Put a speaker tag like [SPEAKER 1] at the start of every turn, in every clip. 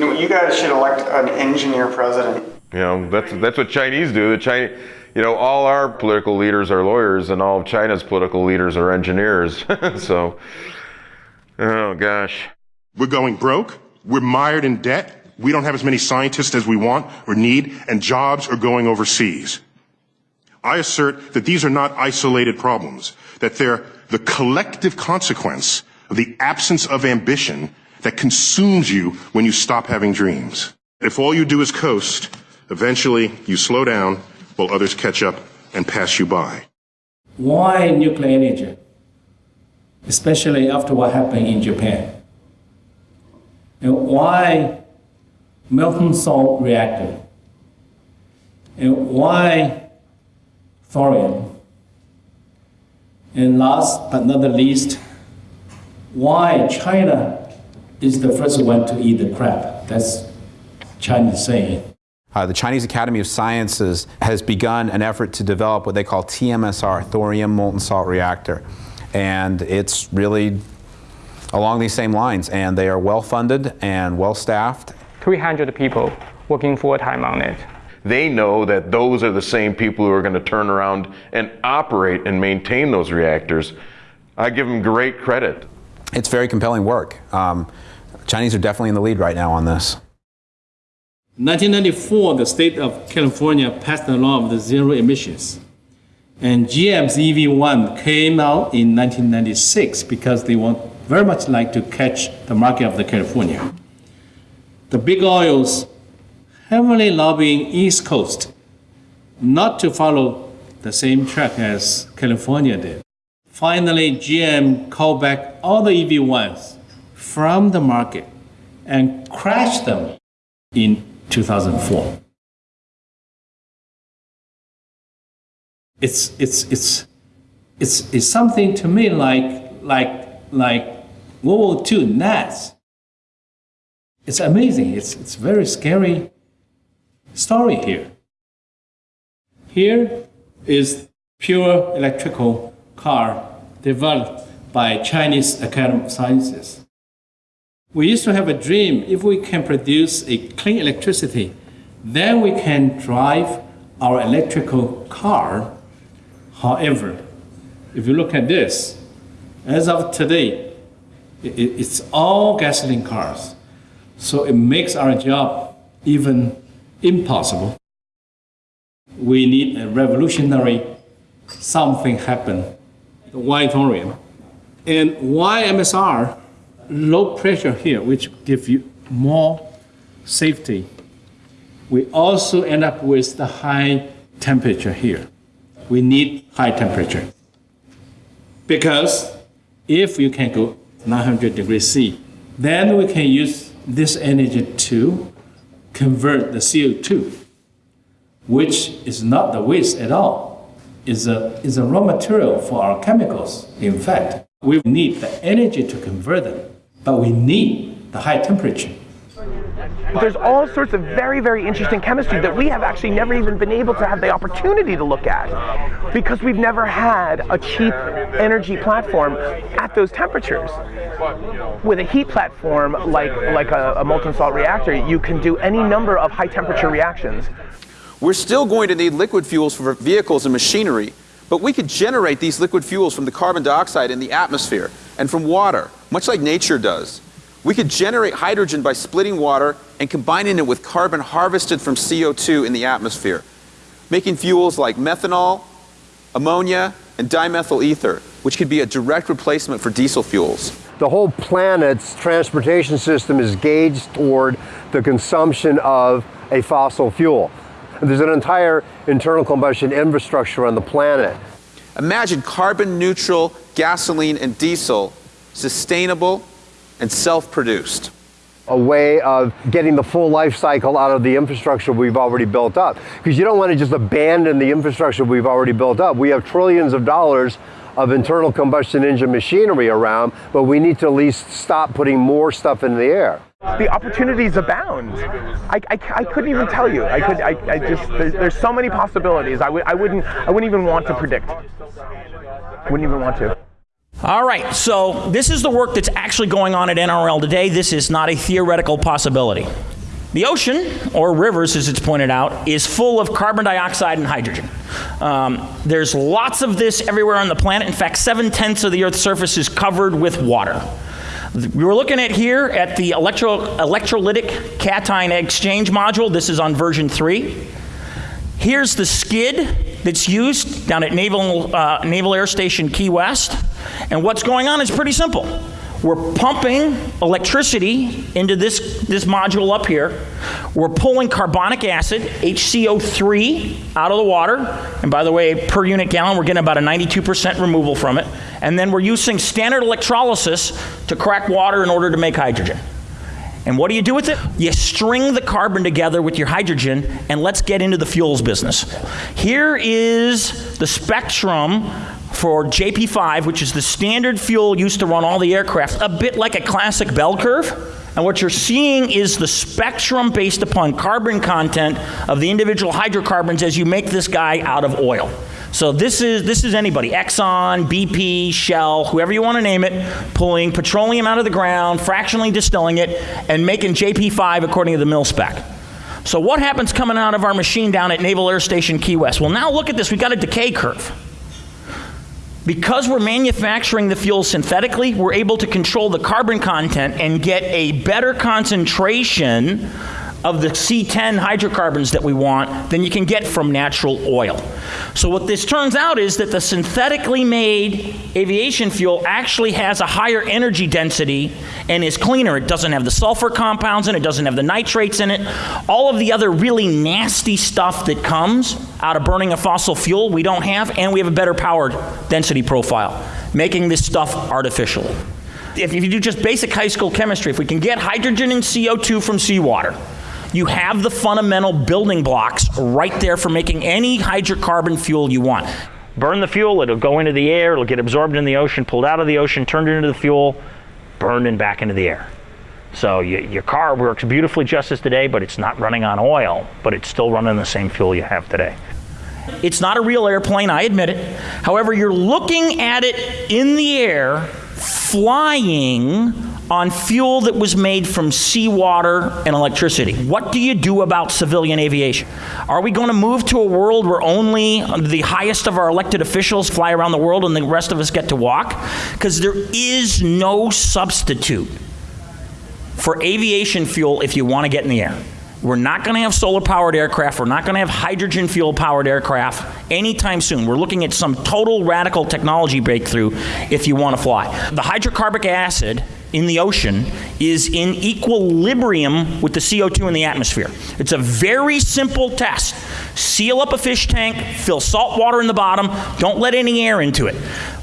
[SPEAKER 1] You, know, you guys should elect an engineer president.
[SPEAKER 2] You know, that's that's what Chinese do. The Chinese, you know, all our political leaders are lawyers, and all of China's political leaders are engineers. so, oh gosh.
[SPEAKER 3] We're going broke. We're mired in debt. We don't have as many scientists as we want or need, and jobs are going overseas. I assert that these are not isolated problems, that they're the collective consequence of the absence of ambition that consumes you when you stop having dreams. If all you do is coast, eventually you slow down while others catch up and pass you by.
[SPEAKER 4] Why nuclear energy? Especially after what happened in Japan. And why molten salt reactor? And why thorium? And last but not the least, why China is the first one to eat the crab? That's Chinese saying.
[SPEAKER 5] Uh, the Chinese Academy of Sciences has begun an effort to develop what they call TMSR, thorium molten salt reactor. And it's really along these same lines, and they are well funded and well staffed.
[SPEAKER 6] 300 people working full time on it.
[SPEAKER 2] They know that those are the same people who are going to turn around and operate and maintain those reactors. I give them great credit.
[SPEAKER 5] It's very compelling work. Um, Chinese are definitely in the lead right now on this.
[SPEAKER 4] 1994, the state of California passed a law of the zero emissions. And GM's EV1 came out in 1996 because they want very much like to catch the market of the California. The big oils heavily lobbying East Coast not to follow the same track as California did. Finally, GM called back all the EV1s from the market and crashed them in 2004. It's, it's, it's, it's, it's something to me like, like, like World War II NAS. It's amazing. It's, it's very scary story here. Here is pure electrical car developed by Chinese Academy of Sciences. We used to have a dream, if we can produce a clean electricity, then we can drive our electrical car. However, if you look at this, as of today, it's all gasoline cars. So it makes our job even impossible. We need a revolutionary something happen. Why thorium? And why MSR? low pressure here, which gives you more safety. We also end up with the high temperature here. We need high temperature. Because if you can go 900 degrees C, then we can use this energy to convert the CO2, which is not the waste at all. Is a, is a raw material for our chemicals, in fact. We need the energy to convert them but we need the high temperature.
[SPEAKER 7] There's all sorts of very, very interesting chemistry that we have actually never even been able to have the opportunity to look at because we've never had a cheap energy platform at those temperatures. With a heat platform like, like a, a molten salt reactor, you can do any number of high temperature reactions.
[SPEAKER 5] We're still going to need liquid fuels for vehicles and machinery, but we could generate these liquid fuels from the carbon dioxide in the atmosphere and from water much like nature does. We could generate hydrogen by splitting water and combining it with carbon harvested from CO2 in the atmosphere, making fuels like methanol, ammonia, and dimethyl ether, which could be a direct replacement for diesel fuels.
[SPEAKER 8] The whole planet's transportation system is gauged toward the consumption of a fossil fuel. There's an entire internal combustion infrastructure on the planet.
[SPEAKER 5] Imagine carbon neutral gasoline and diesel sustainable, and self-produced.
[SPEAKER 8] A way of getting the full life cycle out of the infrastructure we've already built up. Because you don't want to just abandon the infrastructure we've already built up. We have trillions of dollars of internal combustion engine machinery around, but we need to at least stop putting more stuff in the air.
[SPEAKER 7] The opportunities abound. I, I, I couldn't even tell you. I could. I, I just. There's, there's so many possibilities. I, would. I wouldn't. I wouldn't even want to predict. Wouldn't even want to.
[SPEAKER 9] All right, so this is the work that's actually going on at NRL today. This is not a theoretical possibility. The ocean, or rivers as it's pointed out, is full of carbon dioxide and hydrogen. Um, there's lots of this everywhere on the planet. In fact, seven tenths of the Earth's surface is covered with water. We were looking at here at the electro, electrolytic cation exchange module. This is on version 3. Here's the skid that's used down at Naval, uh, Naval Air Station Key West. And what's going on is pretty simple. We're pumping electricity into this, this module up here. We're pulling carbonic acid, HCO3, out of the water. And by the way, per unit gallon, we're getting about a 92% removal from it. And then we're using standard electrolysis to crack water in order to make hydrogen. And what do you do with it? You string the carbon together with your hydrogen, and let's get into the fuels business. Here is the spectrum for JP5, which is the standard fuel used to run all the aircraft, a bit like a classic bell curve. And what you're seeing is the spectrum based upon carbon content of the individual hydrocarbons as you make this guy out of oil. So this is this is anybody, Exxon, BP, Shell, whoever you want to name it, pulling petroleum out of the ground, fractionally distilling it, and making JP5 according to the mil spec. So what happens coming out of our machine down at Naval Air Station Key West? Well, now look at this. We've got a decay curve. Because we're manufacturing the fuel synthetically, we're able to control the carbon content and get a better concentration of the C10 hydrocarbons that we want than you can get from natural oil. So what this turns out is that the synthetically made aviation fuel actually has a higher energy density and is cleaner. It doesn't have the sulfur compounds in it, it doesn't have the nitrates in it. All of the other really nasty stuff that comes out of burning a fossil fuel we don't have, and we have a better power density profile, making this stuff artificially. If you do just basic high school chemistry, if we can get hydrogen and CO2 from seawater, you have the fundamental building blocks right there for making any hydrocarbon fuel you want. Burn the fuel, it'll go into the air, it'll get absorbed in the ocean, pulled out of the ocean, turned into the fuel, burned and back into the air. So you, your car works beautifully just as today, but it's not running on oil, but it's still running the same fuel you have today. It's not a real airplane, I admit it. However, you're looking at it in the air, flying on fuel that was made from seawater and electricity. What do you do about civilian aviation? Are we going to move to a world where only the highest of our elected officials fly around the world and the rest of us get to walk? Because there is no substitute for aviation fuel if you want to get in the air. We're not going to have solar powered aircraft. We're not going to have hydrogen fuel powered aircraft anytime soon. We're looking at some total radical technology breakthrough if you want to fly. The hydrocarbonic acid in the ocean is in equilibrium with the CO2 in the atmosphere. It's a very simple test. Seal up a fish tank, fill salt water in the bottom, don't let any air into it.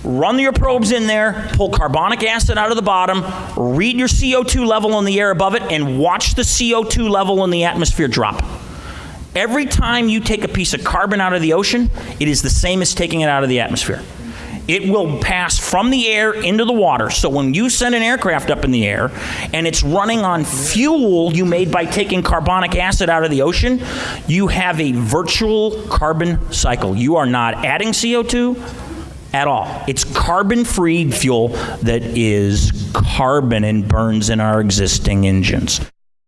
[SPEAKER 9] Run your probes in there, pull carbonic acid out of the bottom, read your CO2 level in the air above it, and watch the CO2 level in the atmosphere drop. Every time you take a piece of carbon out of the ocean, it is the same as taking it out of the atmosphere it will pass from the air into the water. So when you send an aircraft up in the air and it's running on fuel you made by taking carbonic acid out of the ocean, you have a virtual carbon cycle. You are not adding CO2 at all. It's carbon free fuel that is carbon and burns in our existing engines.